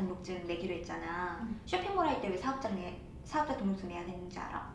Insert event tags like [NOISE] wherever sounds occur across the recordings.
등록증 내기로 했잖아. 쇼핑몰 할 때 왜 사업자 내 사업자 등록증 내야 되는지 알아?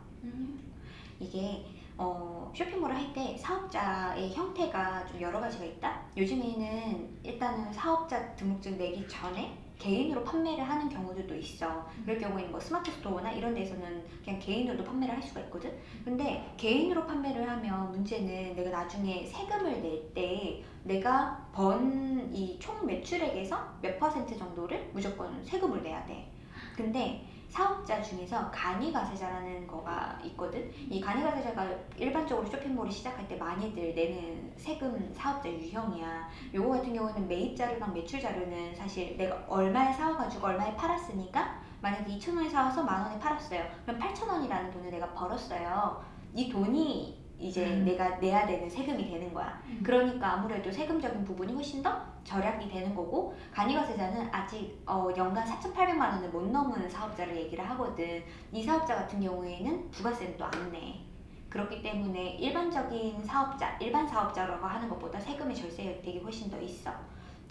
이게 어, 쇼핑몰을 할 때 사업자의 형태가 좀 여러 가지가 있다. 요즘에는 일단은 사업자 등록증 내기 전에 개인으로 판매를 하는 경우들도 있어. 그럴 경우에는 뭐 스마트 스토어나 이런 데서는 그냥 개인으로도 판매를 할 수가 있거든. 근데 개인으로 판매를 하면 문제는 내가 나중에 세금을 낼 때 내가 번 이 총 매출액에서 몇 퍼센트 정도를 무조건 세금을 내야 돼. 근데 사업자 중에서 간이가세자라는 거가 있거든. 이 간이가세자가 일반적으로 쇼핑몰을 시작할 때 많이들 내는 세금 사업자 유형이야. 요거 같은 경우는 매입 자료랑 매출 자료는 사실 내가 얼마에 사와가지고 얼마에 팔았으니까 만약에 2,000원에 사와서 만 원에 팔았어요. 그럼 8,000원이라는 돈을 내가 벌었어요. 이 돈이 이제 음. 내가 내야 되는 세금이 되는 거야. 음. 그러니까 아무래도 세금적인 부분이 훨씬 더 절약이 되는 거고 간이가세자는 아직 어, 연간 4,800만 원을 못 넘은 사업자를 얘기를 하거든. 이 사업자 같은 경우에는 부가세는 또 안 내. 그렇기 때문에 일반적인 사업자, 일반 사업자라고 하는 것보다 세금의 절세 혜택이 훨씬 더 있어.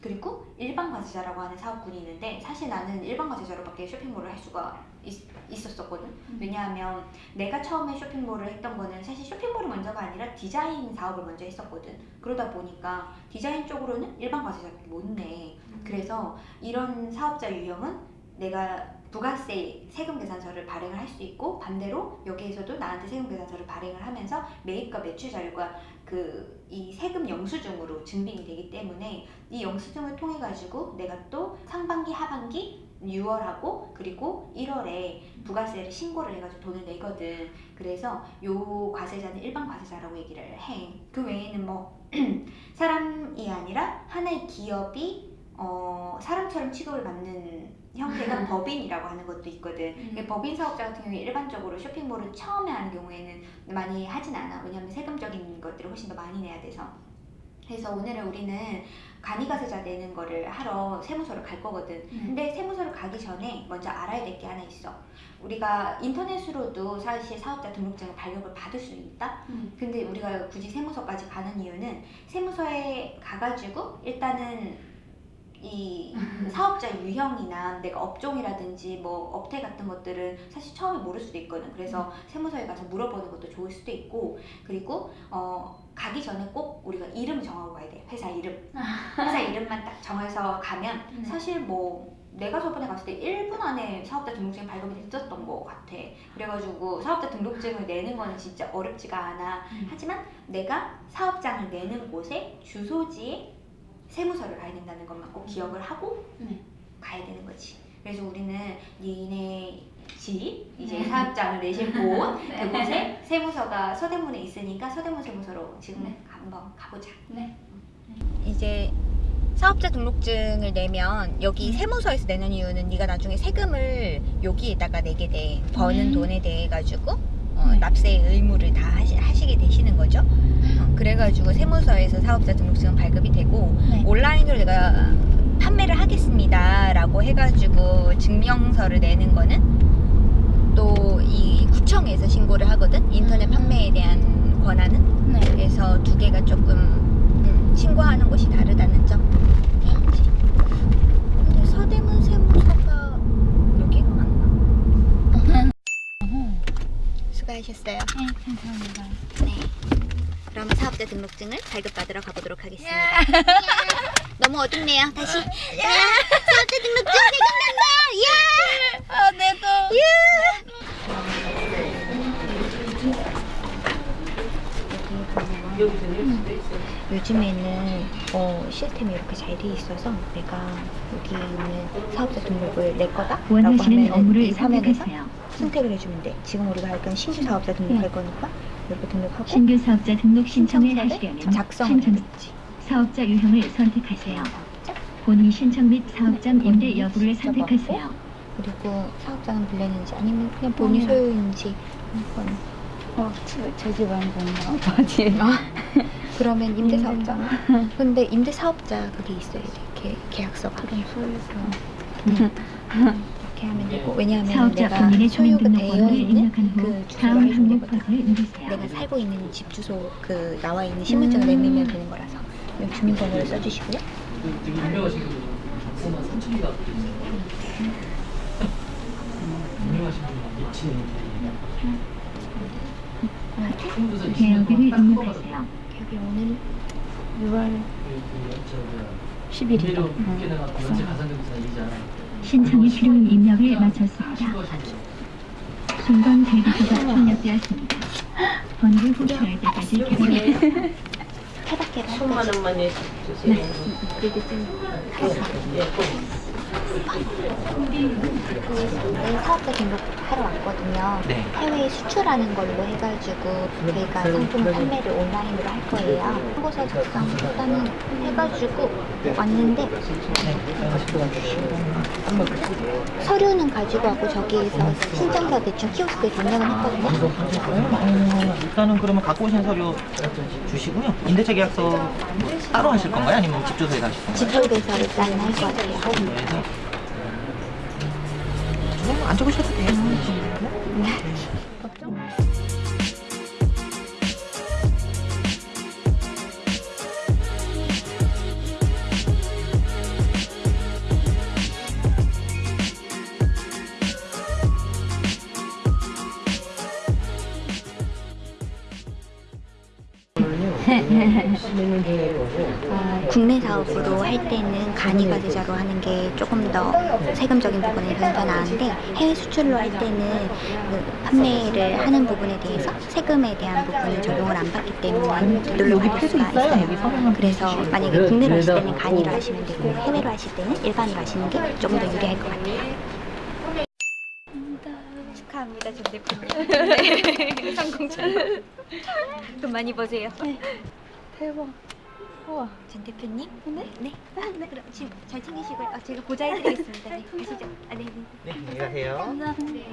그리고 일반 과세자라고 하는 사업군이 있는데 사실 나는 일반 과세자로밖에 쇼핑몰을 할 수가 있, 있었었거든. 음. 왜냐하면 내가 처음에 쇼핑몰을 했던 거는 사실 쇼핑몰이 먼저가 아니라 디자인 사업을 먼저 했었거든. 그러다 보니까 디자인 쪽으로는 일반 과세자밖에 못 내. 그래서 이런 사업자 유형은 내가 부가세 세금 계산서를 발행을 할 수 있고 반대로 여기에서도 나한테 세금 계산서를 발행을 하면서 매입과 매출 자료가 그 이 세금 영수증으로 증빙이 되기 때문에 이 영수증을 통해 가지고 내가 또 상반기 하반기 6월하고 그리고 1월에 부가세를 신고를 해가지고 돈을 내거든. 그래서 요 과세자는 일반 과세자라고 얘기를 해. 그 외에는 뭐 [CLEARS THROAT] 사람이 아니라 하나의 기업이 어, 사람처럼 취급을 받는 형태가 법인이라고 하는 것도 있거든. 음. 법인 사업자 같은 경우에 일반적으로 쇼핑몰을 처음에 하는 경우에는 많이 하진 않아. 왜냐하면 세금적인 것들을 훨씬 더 많이 내야 돼서. 그래서 오늘은 우리는 간이가세자 내는 거를 하러 세무서를 갈 거거든. 음. 근데 세무서를 가기 전에 먼저 알아야 될 게 하나 있어. 우리가 인터넷으로도 사실 사업자 등록증을 발급을 받을 수 있다. 음. 근데 우리가 굳이 세무서까지 가는 이유는 세무서에 가가지고 일단은 이 사업자 유형이나 내가 업종이라든지 뭐 업태 같은 것들은 사실 처음에 모를 수도 있거든. 그래서 세무서에 가서 물어보는 것도 좋을 수도 있고 그리고 어 가기 전에 꼭 우리가 이름 정하고 가야 돼. 회사 이름. [LAUGHS] 회사 이름만 딱 정해서 가면 음. 사실 뭐 내가 저번에 갔을 때 1분 안에 사업자 등록증 발급이 됐었던 것 같아. 그래가지고 사업자 등록증을 내는 거는 진짜 어렵지가 않아. 음. 하지만 내가 사업장을 내는 곳에 주소지에 세무서를 가야 된다는 것만 꼭 기억을 하고 네. 가야 되는 거지. 그래서 우리는 니네 집 이제 네. 사업장을 내실 곳 [LAUGHS] 네. 그곳에 세무서가 서대문에 있으니까 서대문 세무서로 지금 네. 한번 가보자. 네. 이제 사업자 등록증을 내면 여기 음. 세무서에서 내는 이유는 네가 나중에 세금을 여기에다가 내게 돼 버는 음. 돈에 대해 가지고 어, 네. 납세 의무를 다 하시, 하시게 되시는 거죠. 어, 그래가지고 세무서에서 사업자 등록증은 발급이 되고 네. 온라인으로 내가 판매를 하겠습니다 라고 해가지고 증명서를 내는 거는 또 이 구청에서 신고를 하거든 인터넷 음. 판매에 대한 권한은 네. 그래서 두 개가 조금 음, 신고하는 곳이 다르다는 점 알지? 근데 서대문 세무서가 여기가 맞나? 수고하셨어요 네, 감사합니다. 네 그럼 사업자 등록증을 발급받으러 가보도록 하겠습니다. [LAUGHS] 너무 어둡네요. 다시. 야. 사업자 등록증 발급난다. 야. 아, 내도. 요즘에는 어, 시스템이 이렇게 잘 돼 있어서 내가 여기 있는 사업자 등록을 낼 거다? 라고 원하시는 하면 업무를 이 화면에서 선택하세요. 선택을 해주면 돼. 지금 우리가 할 건 신규 사업자 등록할 거니까 이렇게 등록하고 신규 사업자 등록 신청을 하시려면 작성을 신청 해야지 사업자 유형을 선택하세요. 본인 신청 및 사업장 임대 여부를 선택하세요. 그리고 사업장은 빌렸는지 아니면 그냥 본인 음. 소유인지 한번 어, 제 집안 공부 아버지. 그러면 임대사업자 근데 임대사업자 그게 있어야 돼 계, 계약서가 그럼 소유서. [LAUGHS] 이렇게 하면 되고 왜냐하면 사업자 내가 본인의 소유가 되어 있는 그 다음 항목. 내가 살고 있는 집 주소 그 나와 있는 신분증을 음. 내밀면 되는 거라서 여기 주민번호를 써주시고요 되게 유명하신 분은 박사만 3천 개가 개혁일을 입력하세요. 여기 오늘 6월 10일이다. 신청이 필요한 입력을 마쳤습니다. 순간 대기표가 출력되었습니다. 번개 호출할 때까지 기다려 케바케를 할 천만. 원만 해주세요. 네, 사업자 등록하러 왔거든요. 네. 해외에 수출하는 걸로 해가지고 저희가 상품 판매를 온라인으로 할 거예요. 홍보서 작성 일단은 해가지고 왔는데 서류는 가지고 왔고 저기에서 신청서 대충 키오스크에 등록은 했거든요. 어, 일단은 그러면 갖고 오신 서류 주시고요. 임대차 계약서 따로 하실 건가요? 아니면 집 주소에 하실 건가요? 집쪽에서 일단 할것 같아요. 안 적으셔도 돼요. 어, 국내 사업으로 할 때는 간이과세자로 하는 게 조금 더 세금적인 부분에서는 더 나은데 해외 수출로 할 때는 그 판매를 하는 부분에 대해서 세금에 대한 부분을 적용을 안 받기 때문에 되돌려 받을 수가 있어요. 그래서 만약에 국내로 하실 때는 간이로 하시면 되고 해외로 하실 때는 일반으로 하시는 게 조금 더 유리할 것 같아요. 축하합니다, 전 대표님. [LAUGHS] 네. [LAUGHS] 상공천. 돈 많이 버세요. 대박. 우와. 전 대표님? 네? 네. 네. 그럼 지금 잘 챙기시고요. 아, 제가 보좌해드리겠습니다. 네, 가시죠. 아, 네, 네. 네, 안녕히 가세요. 감사합니다.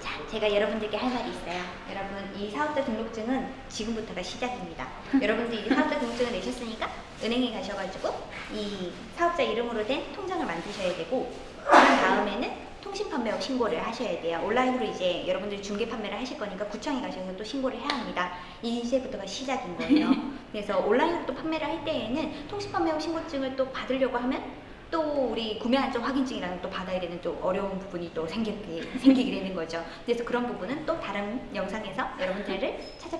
자, 제가 여러분들께 할 말이 있어요. 여러분, 이 사업자 등록증은 지금부터가 시작입니다. 여러분들 이 사업자 등록증을 내셨으니까 은행에 가셔가지고 이 사업자 이름으로 된 통장을 만드셔야 되고 그 다음에는 통신 판매업 신고를 하셔야 돼요. 온라인으로 이제 여러분들이 중개 판매를 하실 거니까 구청에 가셔서 또 신고를 해야 합니다. 이제부터가 시작인 거예요. [LAUGHS] 그래서 온라인으로 또 판매를 할 때에는 통신 판매업 신고증을 또 받으려고 하면 또 우리 구매 안전 확인증이라는 또 받아야 되는 좀 어려운 부분이 또 생기게, 생기게 되는 거죠. 그래서 그런 부분은 또 다른 영상에서 여러분들을 축하!